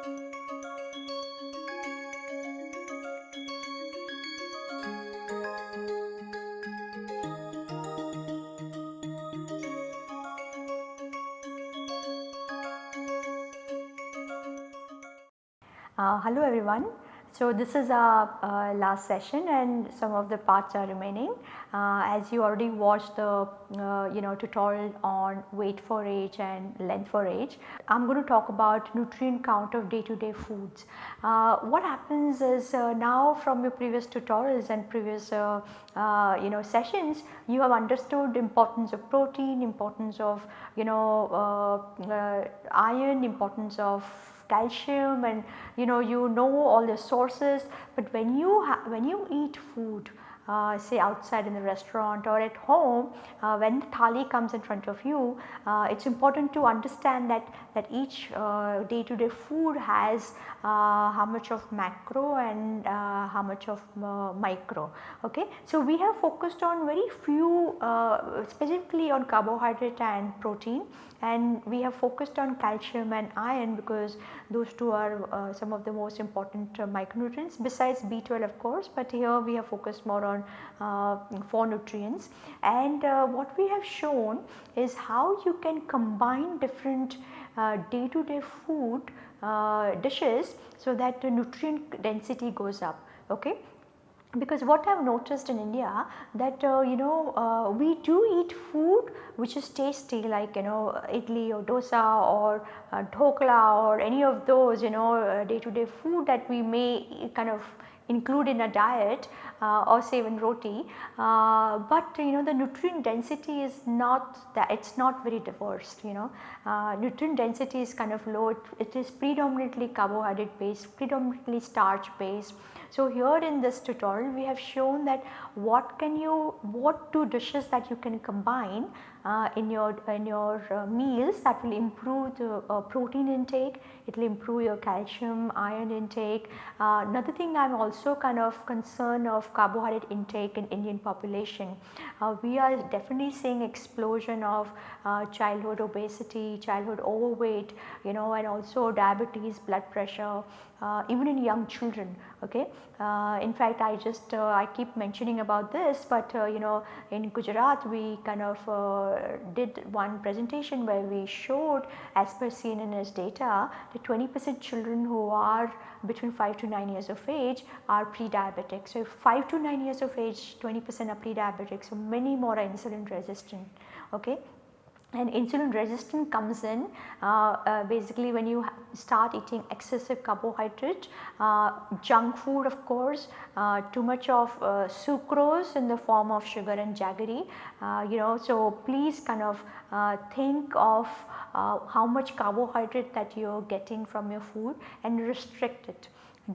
Uh, hello everyone. So this is our uh, last session and some of the parts are remaining. Uh, as you already watched the uh, you know tutorial on weight for age and length for age, I am going to talk about nutrient count of day to day foods. Uh, what happens is now from your previous tutorials and previous you know sessions you have understood importance of protein, importance of you know iron, importance of calcium and you know you know all the sources but when you when you eat food uh, say outside in the restaurant or at home uh, when the thali comes in front of you uh, it is important to understand that that each uh, day to day food has uh, how much of macro and uh, how much of micro. Okay. So, we have focused on very few specifically on carbohydrate and protein and we have focused on calcium and iron because those two are uh, some of the most important uh, micronutrients besides B12 of course, but here we have focused more on uh, 4 nutrients and uh, what we have shown is how you can combine different day to day food uh, dishes so that the nutrient density goes up. Okay because what I have noticed in India that uh, you know uh, we do eat food which is tasty like you know idli or dosa or uh, dhokla or any of those you know day to day food that we may kind of include in a diet uh, or say even roti, uh, but you know the nutrient density is not that it is not very diverse you know. Uh, nutrient density is kind of low. It, it is predominantly carbohydrate based predominantly starch based. So, here in this tutorial we have shown that what can you what two dishes that you can combine uh, in your in your uh, meals that will improve the uh, protein intake, it will improve your calcium iron intake. Uh, another thing I am also kind of concerned of carbohydrate intake in Indian population. Uh, we are definitely seeing explosion of uh, childhood obesity, childhood overweight you know and also diabetes, blood pressure Uh, even in young children okay. Uh, in fact I just uh, I keep mentioning about this but you know in Gujarat we kind of did one presentation where we showed as per CNNS data that 20 percent children who are between 5 to 9 years of age are pre-diabetic. So, 5 to 9 years of age 20 percent are pre-diabetic. So, many more are insulin resistant. Okay and insulin resistant comes in uh, uh, basically when you start eating excessive carbohydrate, uh, junk food of course, uh, too much of uh, sucrose in the form of sugar and jaggery uh, you know. So, please kind of think of how much carbohydrate that you are getting from your food and restrict it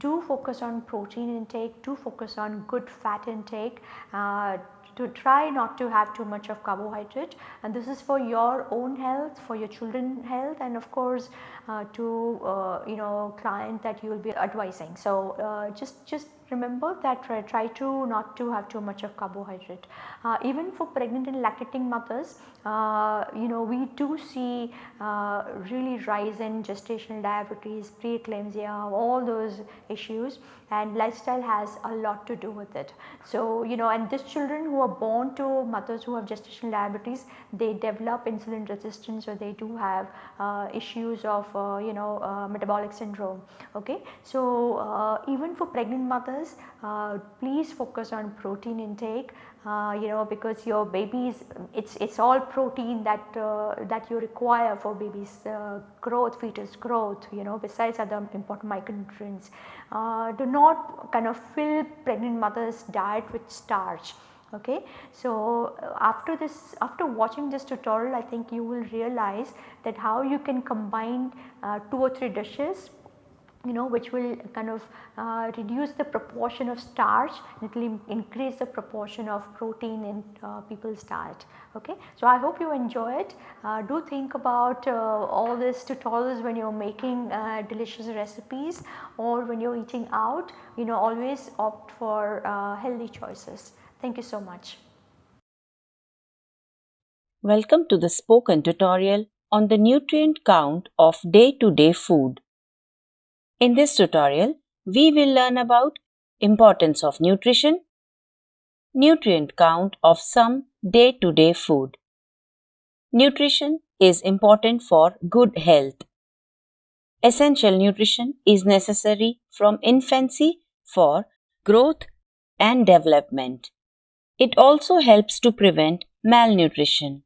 do focus on protein intake, do focus on good fat intake, uh, to try not to have too much of carbohydrate and this is for your own health, for your children health and of course uh, to uh, you know client that you will be advising. So, uh, just, just remember that try, try to not to have too much of carbohydrate. Uh, even for pregnant and lactating mothers, uh, you know we do see uh, really rise in gestational diabetes, preeclampsia, all those issues and lifestyle has a lot to do with it. So, you know and these children who are born to mothers who have gestational diabetes, they develop insulin resistance or they do have uh, issues of uh, you know uh, metabolic syndrome. Okay. So, even for pregnant mothers uh, please focus on protein intake uh, you know because your babies it's it's all protein that uh, that you require for babies uh, growth fetus growth you know besides other important micronutrients uh, do not kind of fill pregnant mothers diet with starch okay. So, after this after watching this tutorial I think you will realize that how you can combine uh, 2 or 3 dishes you know which will kind of uh, reduce the proportion of starch it will increase the proportion of protein in uh, people's diet okay. So, I hope you enjoy it uh, do think about uh, all these tutorials when you are making uh, delicious recipes or when you are eating out you know always opt for uh, healthy choices. Thank you so much. Welcome to the spoken tutorial on the nutrient count of day to day food. In this tutorial, we will learn about importance of nutrition, nutrient count of some day-to-day food. Nutrition is important for good health. Essential nutrition is necessary from infancy for growth and development. It also helps to prevent malnutrition.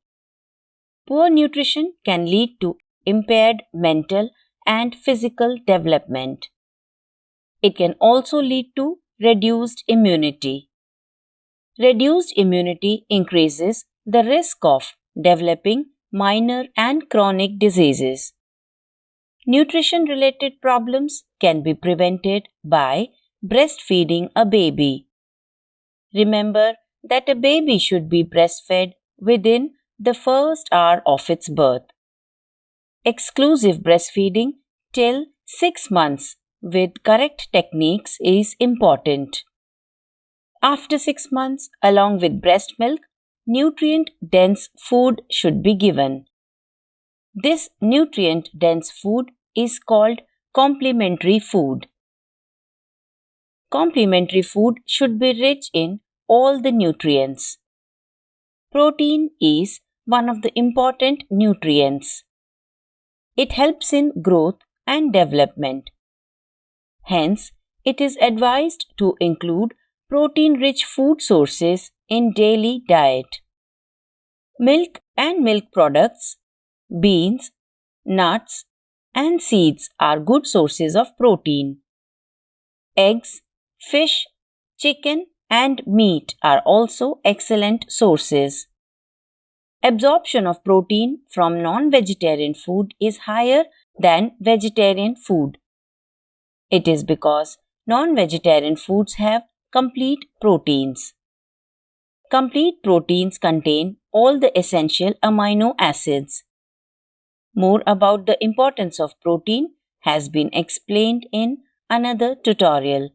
Poor nutrition can lead to impaired mental and physical development. It can also lead to reduced immunity. Reduced immunity increases the risk of developing minor and chronic diseases. Nutrition related problems can be prevented by breastfeeding a baby. Remember that a baby should be breastfed within the first hour of its birth. Exclusive breastfeeding till 6 months with correct techniques is important. After 6 months, along with breast milk, nutrient dense food should be given. This nutrient dense food is called complementary food. Complementary food should be rich in all the nutrients. Protein is one of the important nutrients. It helps in growth and development. Hence, it is advised to include protein rich food sources in daily diet. Milk and milk products, beans, nuts, and seeds are good sources of protein. Eggs, fish, chicken, and meat are also excellent sources. Absorption of protein from non vegetarian food is higher than vegetarian food. It is because non vegetarian foods have complete proteins. Complete proteins contain all the essential amino acids. More about the importance of protein has been explained in another tutorial.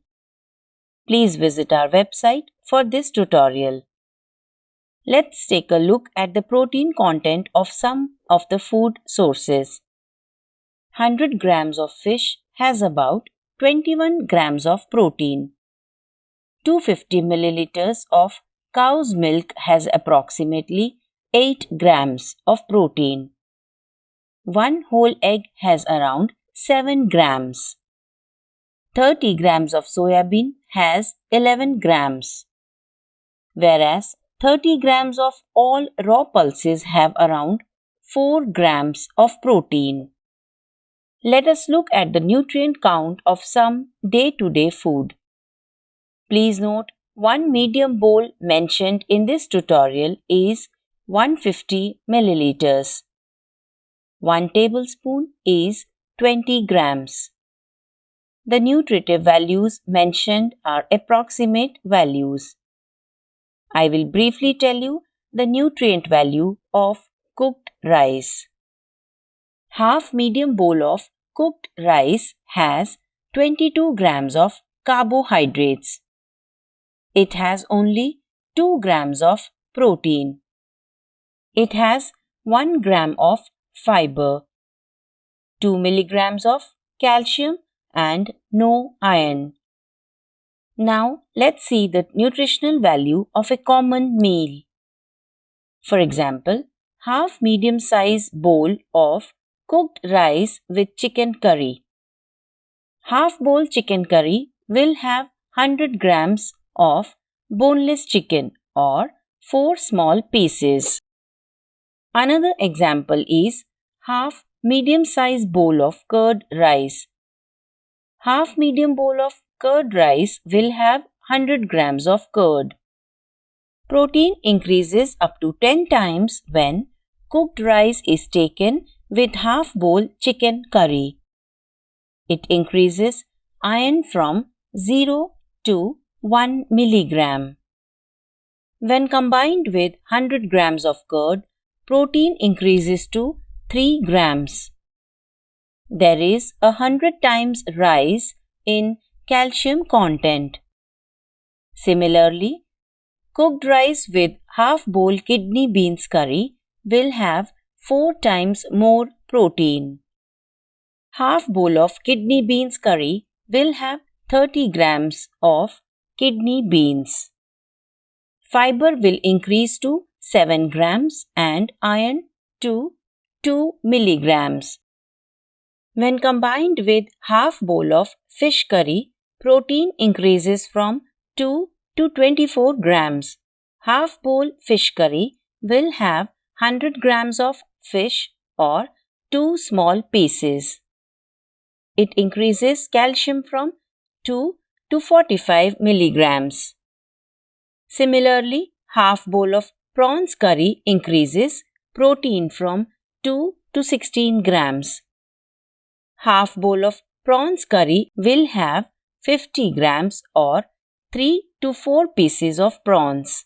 Please visit our website for this tutorial. Let's take a look at the protein content of some of the food sources. 100 grams of fish has about 21 grams of protein. 250 milliliters of cow's milk has approximately 8 grams of protein. One whole egg has around 7 grams. 30 grams of soya bean has 11 grams. Whereas 30 grams of all raw pulses have around 4 grams of protein. Let us look at the nutrient count of some day to day food. Please note one medium bowl mentioned in this tutorial is 150 milliliters. 1 tablespoon is 20 grams. The nutritive values mentioned are approximate values. I will briefly tell you the nutrient value of cooked rice. Half medium bowl of cooked rice has 22 grams of carbohydrates. It has only 2 grams of protein. It has 1 gram of fiber, 2 milligrams of calcium and no iron. Now let's see the nutritional value of a common meal. For example, half medium size bowl of cooked rice with chicken curry. Half bowl chicken curry will have 100 grams of boneless chicken or 4 small pieces. Another example is half medium size bowl of curd rice. Half medium bowl of curd rice will have 100 grams of curd. Protein increases up to 10 times when cooked rice is taken with half bowl chicken curry. It increases iron from 0 to 1 milligram. When combined with 100 grams of curd, protein increases to 3 grams. There is a 100 times rise in calcium content. Similarly, cooked rice with half bowl kidney beans curry will have 4 times more protein. half bowl of kidney beans curry will have 30 grams of kidney beans. Fiber will increase to 7 grams and iron to 2 milligrams. When combined with half bowl of fish curry, protein increases from 2 to 24 grams. Half bowl fish curry will have 100 grams of fish or 2 small pieces. It increases calcium from 2 to 45 milligrams. Similarly, half bowl of prawns curry increases protein from 2 to 16 grams. Half bowl of prawns curry will have 50 grams or 3 to 4 pieces of prawns.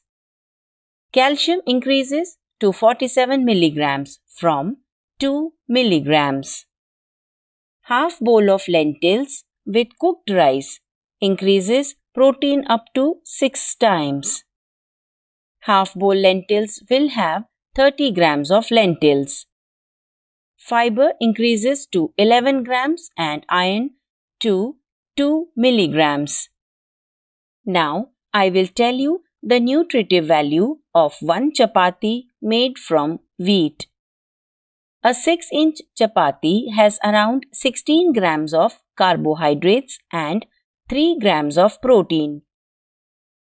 Calcium increases to 47 milligrams from 2 milligrams. Half bowl of lentils with cooked rice increases protein up to 6 times. Half bowl lentils will have 30 grams of lentils. Fiber increases to 11 grams and iron to 2 milligrams. Now I will tell you the nutritive value of one chapati made from wheat. A 6 inch chapati has around 16 grams of carbohydrates and 3 grams of protein.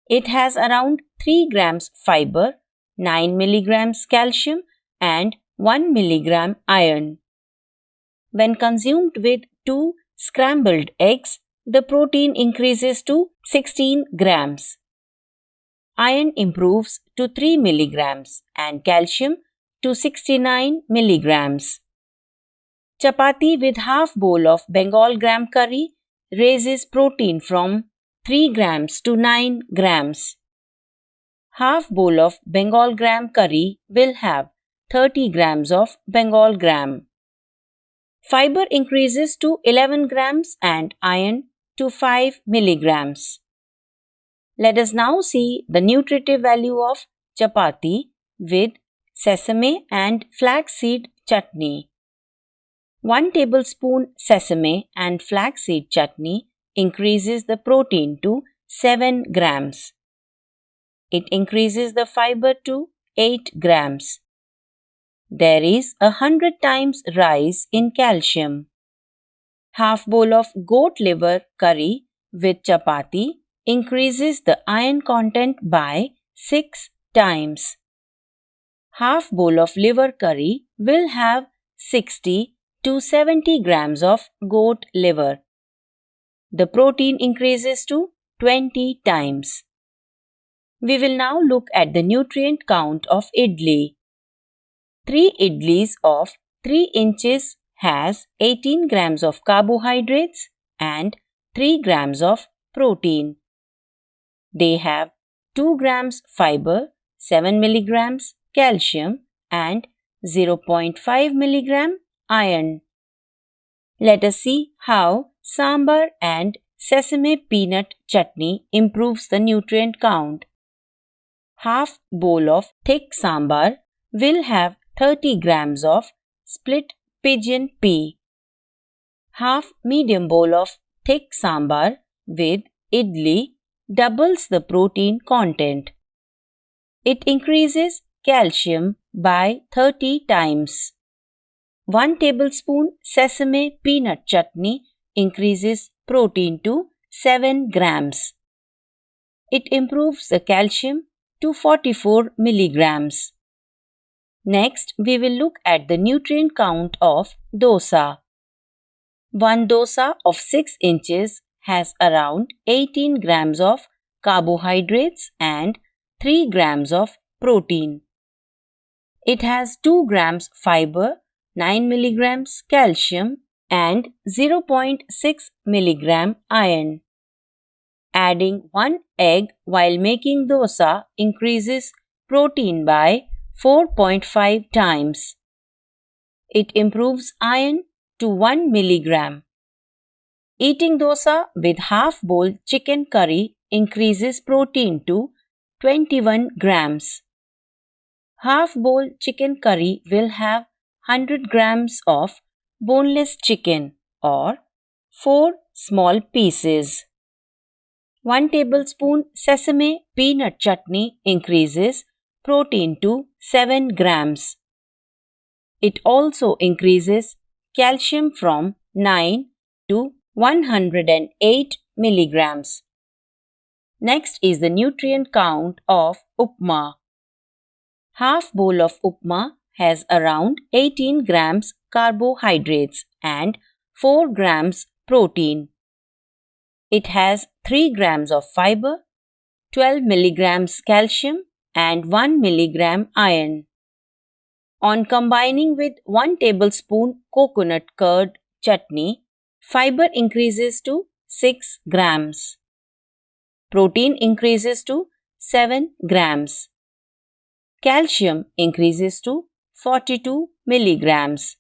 It has around 3 grams fiber, 9 milligrams calcium, and 1 milligram iron. When consumed with 2 scrambled eggs, the protein increases to 16 grams. Iron improves to 3 milligrams and calcium to 69 milligrams. Chapati with half bowl of Bengal gram curry raises protein from 3 grams to 9 grams. Half bowl of Bengal gram curry will have 30 grams of Bengal gram. Fiber increases to 11 grams and iron to 5 milligrams. Let us now see the nutritive value of chapati with sesame and flaxseed chutney. 1 tablespoon sesame and flaxseed chutney increases the protein to 7 grams. It increases the fiber to 8 grams. There is a hundred times rise in calcium. Half bowl of goat liver curry with chapati increases the iron content by 6 times. Half bowl of liver curry will have 60 to 70 grams of goat liver. The protein increases to 20 times. We will now look at the nutrient count of idli. 3 idlis of 3 inches has 18 grams of carbohydrates and 3 grams of protein. They have 2 grams fiber, 7 milligrams calcium and 0.5 milligram iron. Let us see how sambar and sesame peanut chutney improves the nutrient count. Half bowl of thick sambar will have 30 grams of split pigeon pea. Half medium bowl of thick sambar with idli doubles the protein content. It increases calcium by 30 times. 1 tablespoon sesame peanut chutney increases protein to 7 grams. It improves the calcium to 44 milligrams. Next, we will look at the nutrient count of dosa. One dosa of 6 inches has around 18 grams of carbohydrates and 3 grams of protein. It has 2 grams fiber 9 milligrams calcium and 0.6 milligram iron. Adding one egg while making dosa increases protein by 4.5 times. It improves iron to 1 milligram. Eating dosa with half bowl chicken curry increases protein to 21 grams. Half bowl chicken curry will have 100 grams of boneless chicken. or 4 small pieces. 1 tablespoon sesame peanut chutney increases protein to 7 grams. It also increases calcium from 9 to 108 milligrams. Next is the nutrient count of upma. Half bowl of upma has around 18 grams carbohydrates and 4 grams protein. It has 3 grams of fiber, 12 milligrams calcium and 1 milligram iron. On combining with 1 tablespoon coconut curd chutney, fiber increases to 6 grams. Protein increases to 7 grams. Calcium increases to 42 milligrams.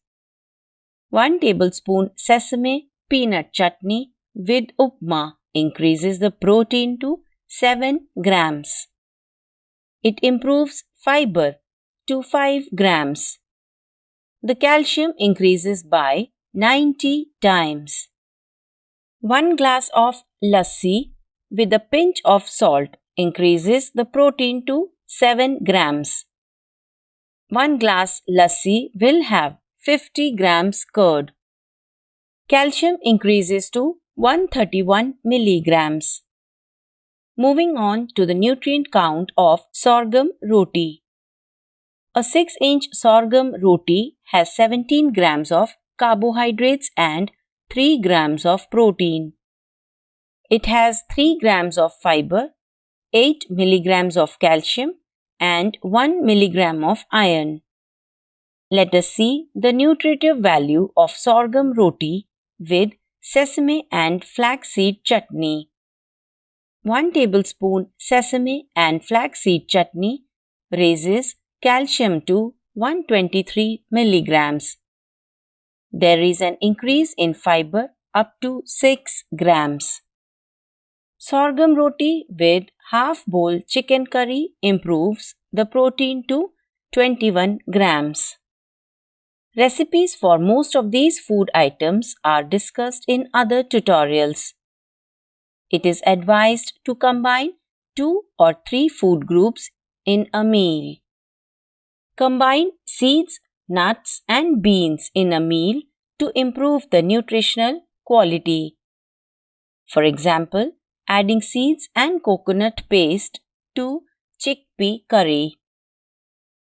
1 tablespoon sesame peanut chutney with upma increases the protein to 7 grams. It improves fiber to 5 grams. The calcium increases by 90 times. 1 glass of lassi with a pinch of salt increases the protein to 7 grams. 1 glass lassi will have 50 grams curd. Calcium increases to 131 milligrams. Moving on to the nutrient count of sorghum roti. A 6 inch sorghum roti has 17 grams of carbohydrates and 3 grams of protein. It has 3 grams of fiber, 8 milligrams of calcium, and 1 milligram of iron. Let us see the nutritive value of sorghum roti with sesame and flaxseed chutney. 1 tablespoon sesame and flaxseed chutney raises calcium to 123 milligrams. There is an increase in fiber up to 6 grams. Sorghum roti with half bowl chicken curry improves the protein to 21 grams. Recipes for most of these food items are discussed in other tutorials. It is advised to combine two or three food groups in a meal. Combine seeds, nuts, and beans in a meal to improve the nutritional quality. For example, adding seeds and coconut paste to chickpea curry.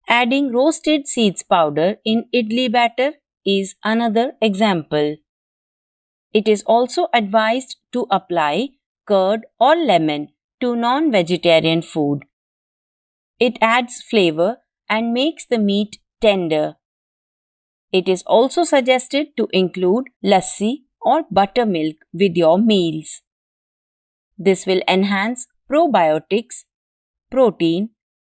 Adding roasted seeds powder in idli batter is another example. It is also advised to apply curd or lemon to non vegetarian food. It adds flavor and makes the meat tender. It is also suggested to include lassi or buttermilk with your meals. This will enhance probiotics, protein,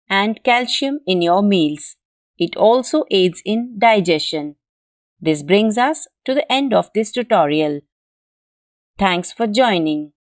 and calcium in your meals. It also aids in digestion. This brings us to the end of this tutorial. Thanks for joining.